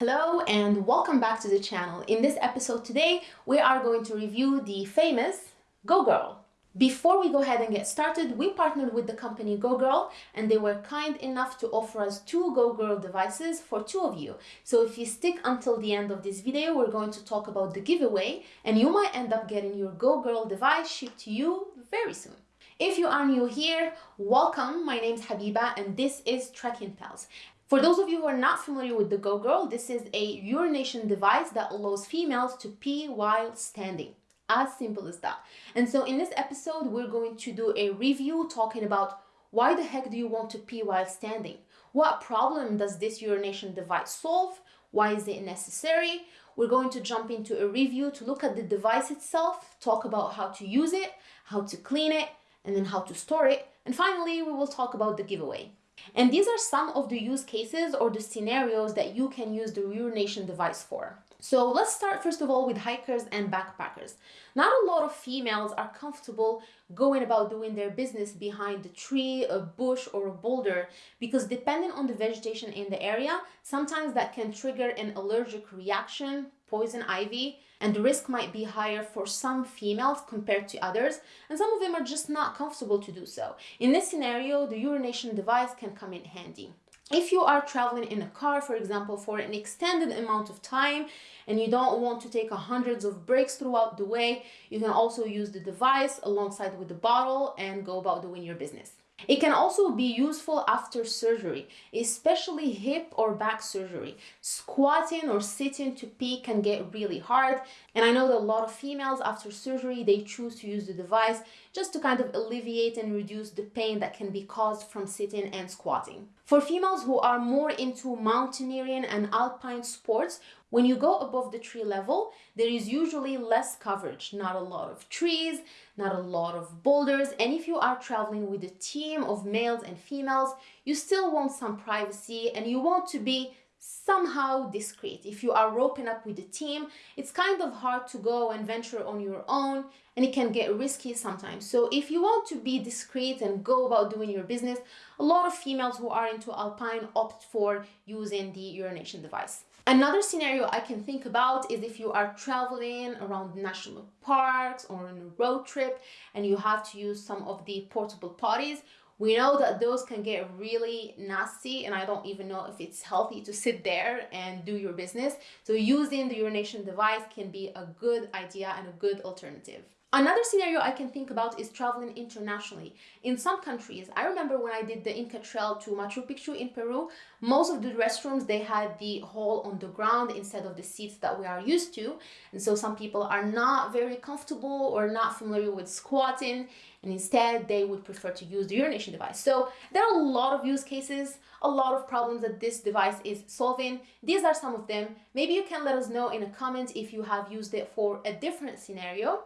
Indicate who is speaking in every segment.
Speaker 1: Hello and welcome back to the channel. In this episode today, we are going to review the famous Go Girl. Before we go ahead and get started, we partnered with the company Go Girl and they were kind enough to offer us two Go Girl devices for two of you. So if you stick until the end of this video, we're going to talk about the giveaway and you might end up getting your Go Girl device shipped to you very soon. If you are new here, welcome. My name is Habiba and this is Trekking Pals. For those of you who are not familiar with the Go Girl, this is a urination device that allows females to pee while standing. As simple as that. And so in this episode, we're going to do a review talking about why the heck do you want to pee while standing? What problem does this urination device solve? Why is it necessary? We're going to jump into a review to look at the device itself, talk about how to use it, how to clean it, and then how to store it. And finally, we will talk about the giveaway. And these are some of the use cases or the scenarios that you can use the urination device for. So let's start first of all with hikers and backpackers. Not a lot of females are comfortable going about doing their business behind a tree, a bush, or a boulder because depending on the vegetation in the area, sometimes that can trigger an allergic reaction, poison ivy, and the risk might be higher for some females compared to others, and some of them are just not comfortable to do so. In this scenario, the urination device can come in handy. If you are traveling in a car, for example, for an extended amount of time and you don't want to take hundreds of breaks throughout the way, you can also use the device alongside with the bottle and go about doing your business. It can also be useful after surgery, especially hip or back surgery. Squatting or sitting to pee can get really hard. And I know that a lot of females after surgery, they choose to use the device just to kind of alleviate and reduce the pain that can be caused from sitting and squatting. For females who are more into mountaineering and alpine sports, when you go above the tree level, there is usually less coverage, not a lot of trees, not a lot of boulders. And if you are traveling with a team of males and females, you still want some privacy and you want to be somehow discreet. If you are roping up with a team, it's kind of hard to go and venture on your own and it can get risky sometimes. So if you want to be discreet and go about doing your business, a lot of females who are into alpine opt for using the urination device. Another scenario I can think about is if you are traveling around national parks or on a road trip and you have to use some of the portable potties. We know that those can get really nasty and I don't even know if it's healthy to sit there and do your business. So using the urination device can be a good idea and a good alternative. Another scenario I can think about is traveling internationally. In some countries, I remember when I did the Inca Trail to Machu Picchu in Peru, most of the restrooms, they had the hole on the ground instead of the seats that we are used to. And so some people are not very comfortable or not familiar with squatting, and instead they would prefer to use the urination device. So there are a lot of use cases, a lot of problems that this device is solving. These are some of them. Maybe you can let us know in a comment if you have used it for a different scenario.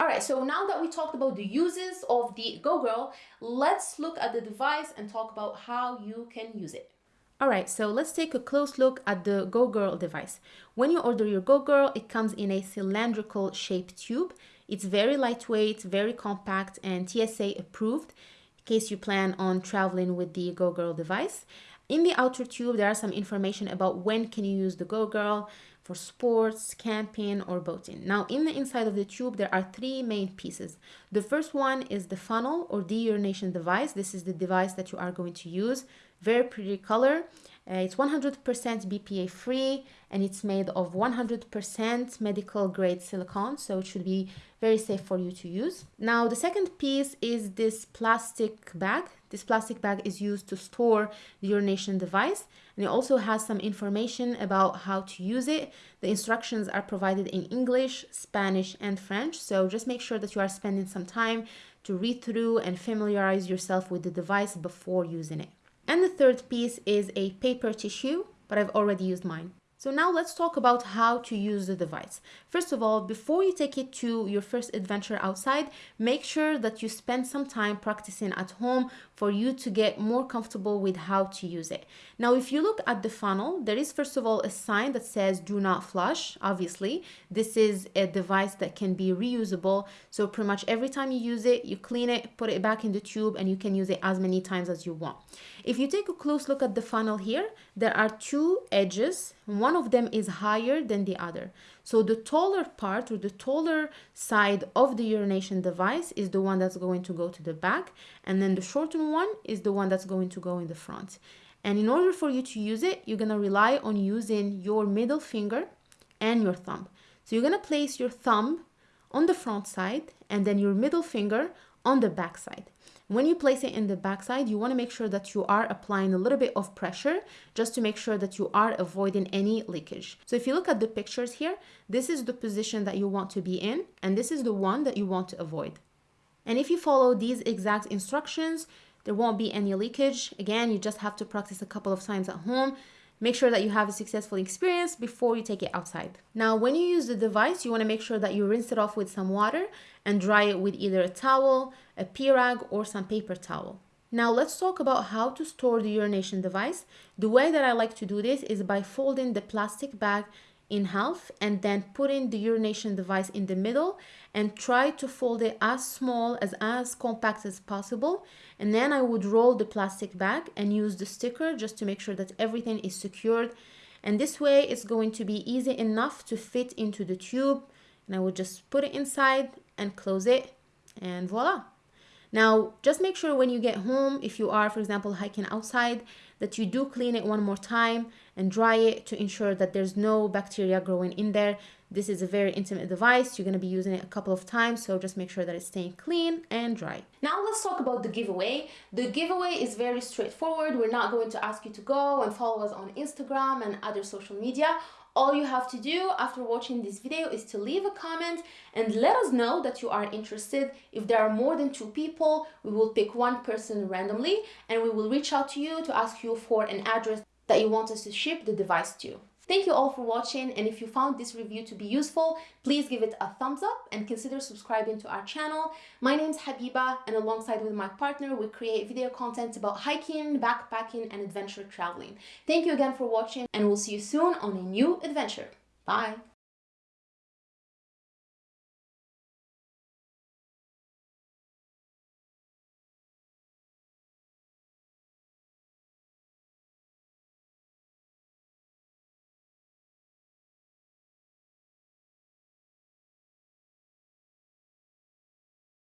Speaker 1: All right, so now that we talked about the uses of the GoGirl, let's look at the device and talk about how you can use it. All right, so let's take a close look at the GoGirl device. When you order your GoGirl, it comes in a cylindrical shaped tube. It's very lightweight, very compact, and TSA approved in case you plan on traveling with the GoGirl device. In the outer tube, there are some information about when can you use the GoGirl, for sports, camping, or boating. Now, in the inside of the tube, there are three main pieces. The first one is the funnel or deurination device. This is the device that you are going to use. Very pretty color. Uh, it's 100% BPA free and it's made of 100% medical grade silicone, so it should be very safe for you to use. Now, the second piece is this plastic bag. This plastic bag is used to store the urination device and it also has some information about how to use it. The instructions are provided in English, Spanish, and French, so just make sure that you are spending some time to read through and familiarize yourself with the device before using it. And the third piece is a paper tissue, but I've already used mine. So now let's talk about how to use the device. First of all, before you take it to your first adventure outside, make sure that you spend some time practicing at home for you to get more comfortable with how to use it. Now, if you look at the funnel, there is first of all a sign that says do not flush. Obviously, this is a device that can be reusable. So pretty much every time you use it, you clean it, put it back in the tube, and you can use it as many times as you want. If you take a close look at the funnel here, there are two edges. One of them is higher than the other. So the taller part or the taller side of the urination device is the one that's going to go to the back. And then the shortened one is the one that's going to go in the front. And in order for you to use it, you're gonna rely on using your middle finger and your thumb. So you're gonna place your thumb on the front side and then your middle finger on the back side. When you place it in the backside, you want to make sure that you are applying a little bit of pressure just to make sure that you are avoiding any leakage. So if you look at the pictures here, this is the position that you want to be in, and this is the one that you want to avoid. And if you follow these exact instructions, there won't be any leakage. Again, you just have to practice a couple of times at home Make sure that you have a successful experience before you take it outside. Now, when you use the device, you wanna make sure that you rinse it off with some water and dry it with either a towel, a pee rag, or some paper towel. Now let's talk about how to store the urination device. The way that I like to do this is by folding the plastic bag in half and then putting the urination device in the middle and try to fold it as small as as compact as possible. And then I would roll the plastic bag and use the sticker just to make sure that everything is secured. And this way it's going to be easy enough to fit into the tube. And I would just put it inside and close it. And voila now, just make sure when you get home, if you are, for example, hiking outside, that you do clean it one more time and dry it to ensure that there's no bacteria growing in there. This is a very intimate device. You're going to be using it a couple of times, so just make sure that it's staying clean and dry. Now let's talk about the giveaway. The giveaway is very straightforward. We're not going to ask you to go and follow us on Instagram and other social media. All you have to do after watching this video is to leave a comment and let us know that you are interested. If there are more than two people, we will pick one person randomly and we will reach out to you to ask you for an address that you want us to ship the device to. Thank you all for watching and if you found this review to be useful, please give it a thumbs up and consider subscribing to our channel. My name is Habiba and alongside with my partner, we create video content about hiking, backpacking and adventure traveling. Thank you again for watching and we'll see you soon on a new adventure. Bye!